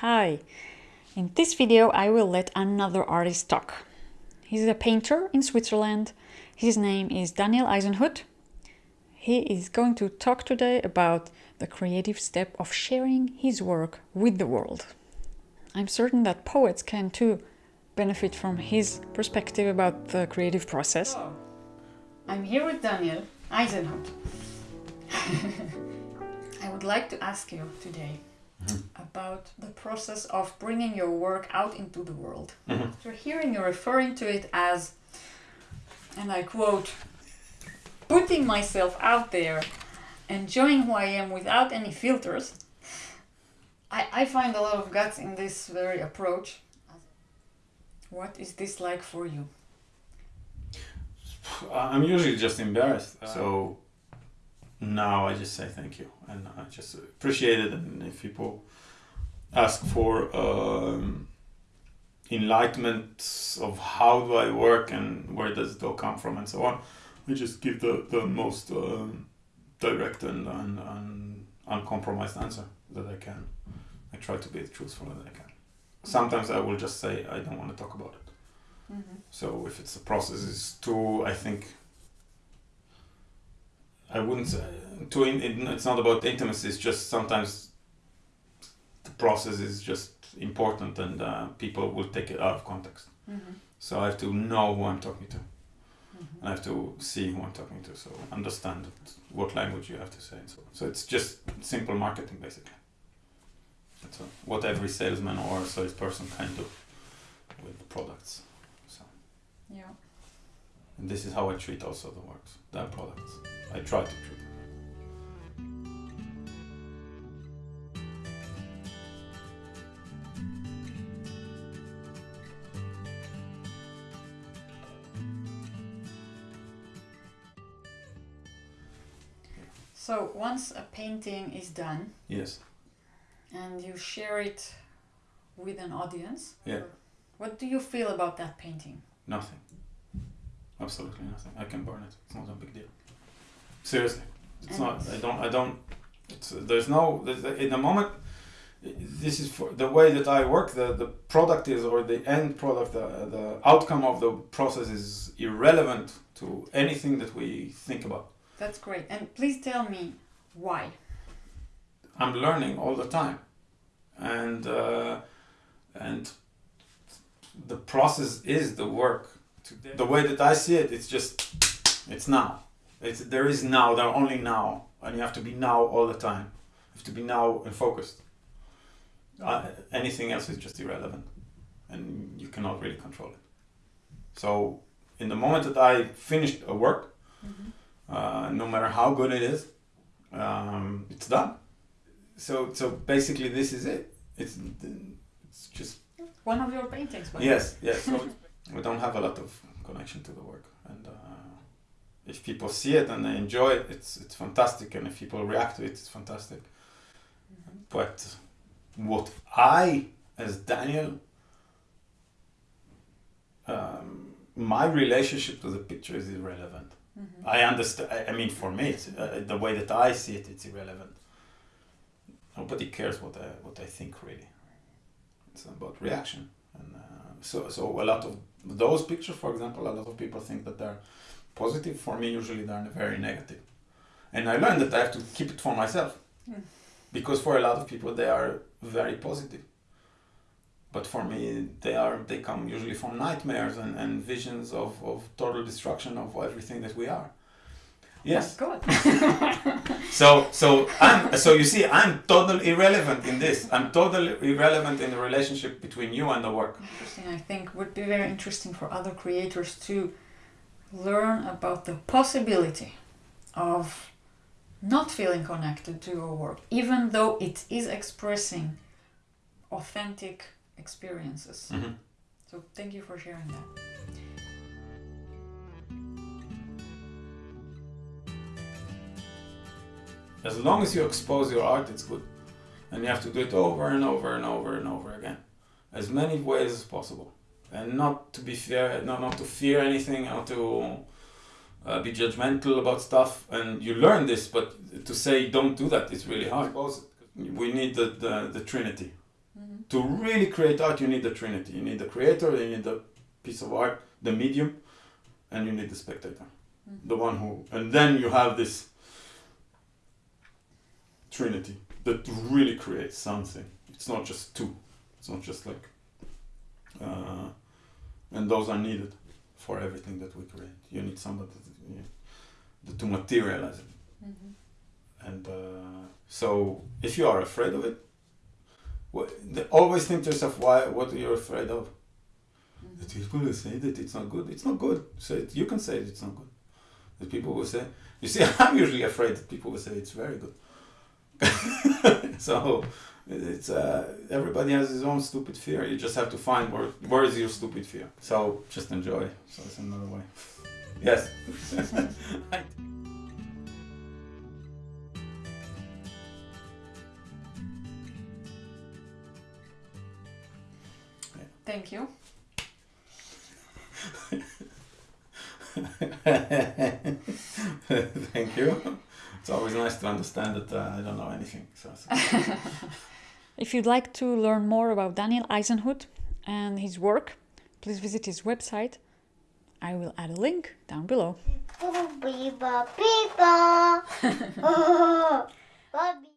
Hi! In this video I will let another artist talk. He's a painter in Switzerland. His name is Daniel Eisenhut. He is going to talk today about the creative step of sharing his work with the world. I'm certain that poets can too benefit from his perspective about the creative process. Hello. I'm here with Daniel Eisenhut. I would like to ask you today Mm-hmm. about the process of bringing your work out into the world. Mm-hmm. So hearing you referring to it as, and I quote, putting myself out there, enjoying who I am without any filters. I, I find a lot of guts in this very approach. What is this like for you? Uh, I'm usually just embarrassed. Uh-huh. So now I just say thank you and I just appreciate it. And if people ask for um, enlightenment of how do I work and where does it all come from and so on, I just give the, the most um, direct and, and, and uncompromised answer that I can. I try to be as truthful as I can. Sometimes I will just say I don't want to talk about it. So if it's the process is too, I think I wouldn't uh, say too. In, it, it's not about intimacy. It's just sometimes the process is just important, and uh, people will take it out of context. Mm-hmm. So I have to know who I'm talking to. Mm-hmm. I have to see who I'm talking to, so understand what language you have to say. And so, so it's just simple marketing, basically. That's what every salesman or salesperson can do with products. So. Yeah. And this is how I treat also the works, the products. I try to treat them. So once a painting is done Yes. and you share it with an audience, Yeah. what do you feel about that painting? Nothing. Absolutely nothing. I can burn it. It's not a big deal. Seriously, it's And not. I don't. I don't. It's there's no. There's, in the moment, this is for the way that I work. The the product is or the end product. The the outcome of the process is irrelevant to anything that we think about. That's great. And please tell me why. I'm learning all the time, and uh, and the process is the work. The way that I see it, it's just it's now. It's there is now. There are only now, and you have to be now all the time. You have to be now and focused. Uh, anything else is just irrelevant, and you cannot really control it. So, in the moment that I finished a work, uh, no matter how good it is, um, it's done so so basically this is it it's it's just One of your paintings. by yes yes so we don't have a lot of connection to the work and uh, if people see it and they enjoy it it's it's fantastic and if people react to it it's fantastic but what i as daniel um, my relationship to the picture is irrelevant I understand. I- I mean, for me, it's, uh, the way that I see it, it's irrelevant. Nobody cares what I what I think really. It's about reaction, and uh, so so a lot of those pictures, for example, a lot of people think that they're positive. For me, usually they're very negative, and I learned that I have to keep it for myself, Mm. because for a lot of people they are very positive. But for me, they are they come usually from nightmares and, and visions of, of total destruction of everything that we are. Yes. Good. So so I'm so you see I'm totally irrelevant in this. I'm totally irrelevant in the relationship between you and the work. Interesting. I think would be very interesting for other creators to learn about the possibility of not feeling connected to your work, even though it is expressing authentic experiences. Mhm. So thank you for sharing that. As long as you expose your art, it's good, and you have to do it over and over and over and over again, as many ways as possible, and not to be fear, not not to fear anything, not to uh, be judgmental about stuff. And you learn this, but to say don't do that is really hard. We need the the, the Trinity. Mhm. to really create art, you need the trinity. You need the creator, you need the piece of art, the medium, and you need the spectator, the one who, and then you have this trinity that really creates something. It's not just two. It's not just like, uh, and those are needed for everything that we create. You need somebody to, to materialize it. And uh, so, if you are afraid of it, what, always think to yourself, why? What are you afraid of? That people will say that it's not good. It's not good. Say it. You can say it's not good. That people will say. You see, I'm usually afraid that people will say it's very good. so it's uh, everybody has his own stupid fear. You just have to find where where is your stupid fear. So just enjoy. So it's another way. Yes. Thank you. Thank you. It's always nice to understand that uh, I don't know anything. So, so. If you'd like to learn more about Daniel Eisenhut and his work, please visit his website. I will add a link down below. Beep.